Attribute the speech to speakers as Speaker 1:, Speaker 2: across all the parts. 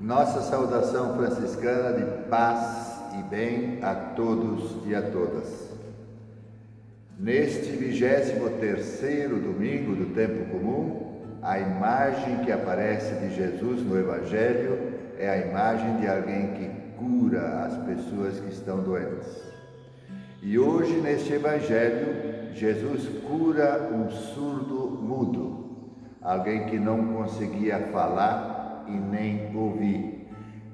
Speaker 1: Nossa saudação franciscana de paz e bem a todos e a todas. Neste vigésimo terceiro domingo do tempo comum, a imagem que aparece de Jesus no Evangelho é a imagem de alguém que cura as pessoas que estão doentes. E hoje, neste Evangelho, Jesus cura um surdo mudo, alguém que não conseguia falar e nem ouvir.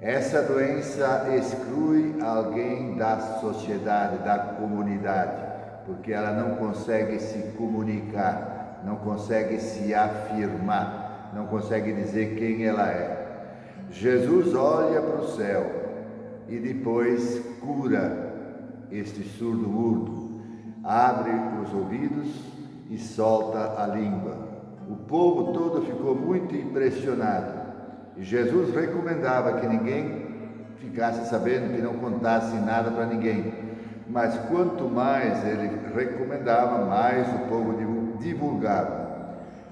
Speaker 1: Essa doença exclui alguém da sociedade, da comunidade, porque ela não consegue se comunicar, não consegue se afirmar, não consegue dizer quem ela é. Jesus olha para o céu e depois cura este surdo mudo, abre os ouvidos e solta a língua. O povo todo ficou muito impressionado e Jesus recomendava que ninguém ficasse sabendo, que não contasse nada para ninguém. Mas quanto mais ele recomendava, mais o povo divulgava.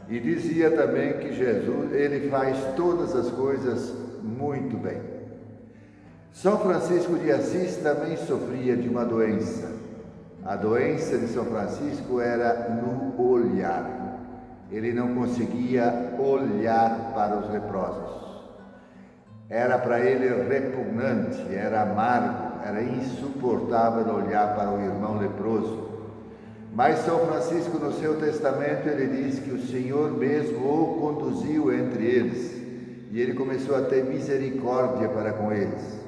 Speaker 1: E dizia também que Jesus, ele faz todas as coisas muito bem. São Francisco de Assis também sofria de uma doença. A doença de São Francisco era no olhar. Ele não conseguia olhar para os leprosos. Era para ele repugnante, era amargo, era insuportável olhar para o irmão leproso. Mas São Francisco, no seu testamento, ele diz que o Senhor mesmo o conduziu entre eles e ele começou a ter misericórdia para com eles.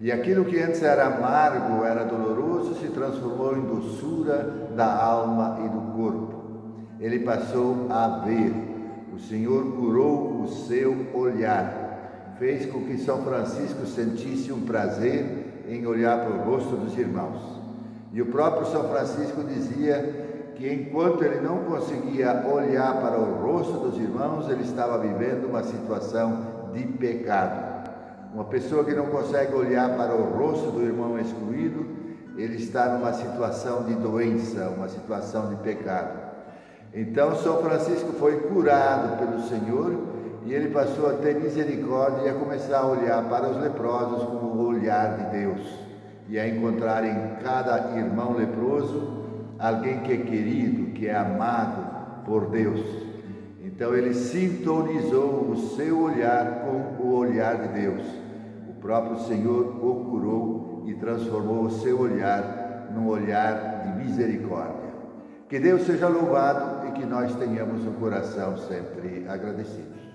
Speaker 1: E aquilo que antes era amargo, era doloroso, se transformou em doçura da alma e do corpo. Ele passou a ver. O Senhor curou o seu olhar fez com que São Francisco sentisse um prazer em olhar para o rosto dos irmãos. E o próprio São Francisco dizia que enquanto ele não conseguia olhar para o rosto dos irmãos, ele estava vivendo uma situação de pecado. Uma pessoa que não consegue olhar para o rosto do irmão excluído, ele está numa situação de doença, uma situação de pecado. Então São Francisco foi curado pelo Senhor e ele passou a ter misericórdia e a começar a olhar para os leprosos com o olhar de Deus e a encontrar em cada irmão leproso alguém que é querido, que é amado por Deus. Então ele sintonizou o seu olhar com o olhar de Deus. O próprio Senhor o curou e transformou o seu olhar num olhar de misericórdia. Que Deus seja louvado e que nós tenhamos um coração sempre agradecido.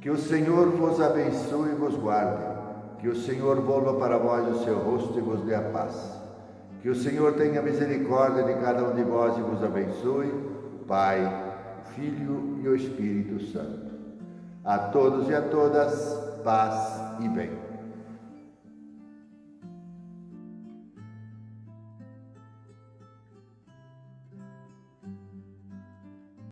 Speaker 1: Que o Senhor vos abençoe e vos guarde. Que o Senhor volva para vós o seu rosto e vos dê a paz. Que o Senhor tenha misericórdia de cada um de vós e vos abençoe, Pai, Filho e o Espírito Santo. A todos e a todas, paz e bem.